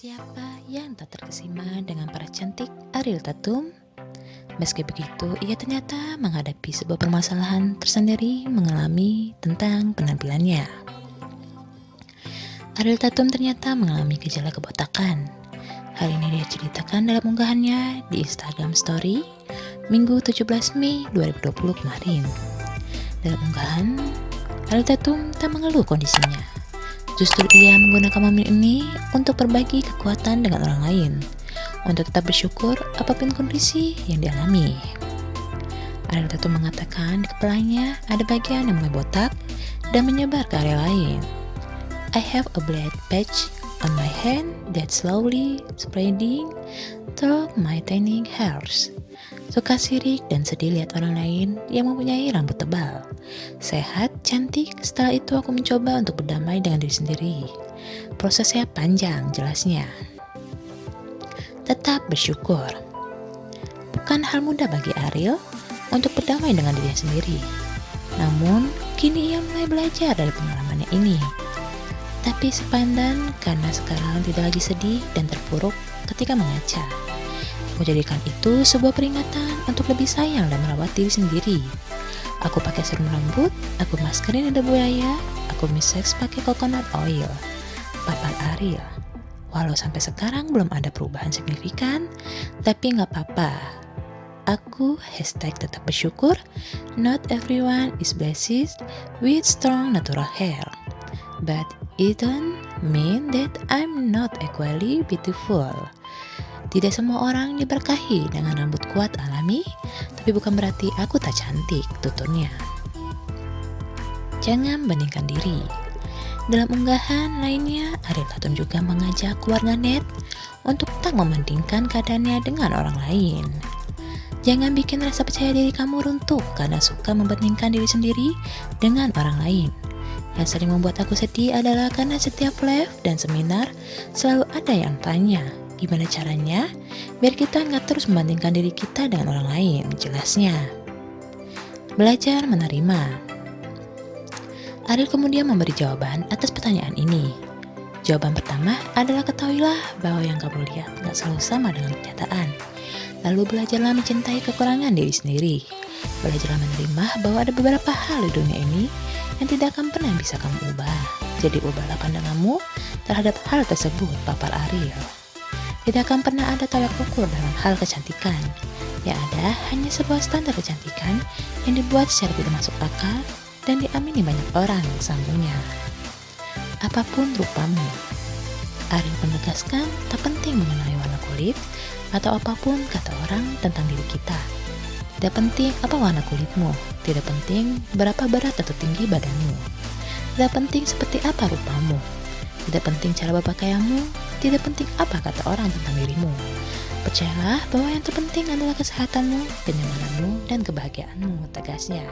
Siapa yang tak terkesima dengan para cantik Ariel Tatum? Meski begitu, ia ternyata menghadapi sebuah permasalahan tersendiri mengalami tentang penampilannya. Ariel Tatum ternyata mengalami gejala kebotakan. Hal ini dia ceritakan dalam unggahannya di Instagram Story Minggu 17 Mei 2020 kemarin. Dalam unggahan, Ariel Tatum tak mengeluh kondisinya Justru ia menggunakan momen ini untuk berbagi kekuatan dengan orang lain, untuk tetap bersyukur apa pun kondisi yang dialami. Ariel Tatum mengatakan di kepalanya ada bagian yang mulai botak dan menyebar ke area lain. I have a black patch on my hand that slowly spreading through my tiny hairs. Suka sirik dan sedih lihat orang lain yang mempunyai rambut tebal. Sehat, cantik, setelah itu aku mencoba untuk berdamai dengan diri sendiri. Prosesnya panjang, jelasnya. Tetap bersyukur. Bukan hal mudah bagi Ariel untuk berdamai dengan dirinya sendiri. Namun, kini ia mulai belajar dari pengalamannya ini. Tapi sepandan karena sekarang tidak lagi sedih dan terpuruk ketika mengaca. Aku jadikan itu sebuah peringatan untuk lebih sayang dan merawat diri sendiri. Aku pakai serum rambut, aku maskerin lidah buaya, aku miseks pakai coconut oil. Papa Ariel. Walau sampai sekarang belum ada perubahan signifikan, tapi nggak apa-apa. Aku hashtag tetap bersyukur. Not everyone is blessed with strong natural hair, but it don't mean that I'm not equally beautiful. Tidak semua orang diberkahi dengan rambut kuat alami, tapi bukan berarti aku tak cantik, tuturnya. Jangan bandingkan diri. Dalam unggahan lainnya, Ariel Tatum juga mengajak keluarga net untuk tak membandingkan keadaannya dengan orang lain. Jangan bikin rasa percaya diri kamu runtuh karena suka membandingkan diri sendiri dengan orang lain. Yang sering membuat aku sedih adalah karena setiap live dan seminar selalu ada yang tanya, Gimana caranya? Biar kita nggak terus membandingkan diri kita dengan orang lain, jelasnya. Belajar menerima. Ariel kemudian memberi jawaban atas pertanyaan ini. Jawaban pertama adalah ketahuilah bahwa yang kamu lihat nggak selalu sama dengan kenyataan. Lalu belajarlah mencintai kekurangan diri sendiri. Belajarlah menerima bahwa ada beberapa hal di dunia ini yang tidak akan pernah bisa kamu ubah. Jadi ubahlah pandanganmu terhadap hal tersebut, papar Ariel. Tidak akan pernah ada tolak ukur dalam hal kecantikan. Yang ada hanya sebuah standar kecantikan yang dibuat secara tidak masuk akal dan diamini banyak orang, sambungnya. Apa pun rupamu, Ariel menegaskan tak penting mengenai warna kulit atau apa pun kata orang tentang diri kita. Tidak penting apa warna kulitmu, tidak penting berapa berat atau tinggi badanmu. Tidak penting seperti apa rupamu, tidak penting cara berpakaianmu, tidak penting apa kata orang tentang dirimu. Percayalah bahwa yang terpenting adalah kesehatanmu, kenyamananmu, dan kebahagiaanmu, tegasnya.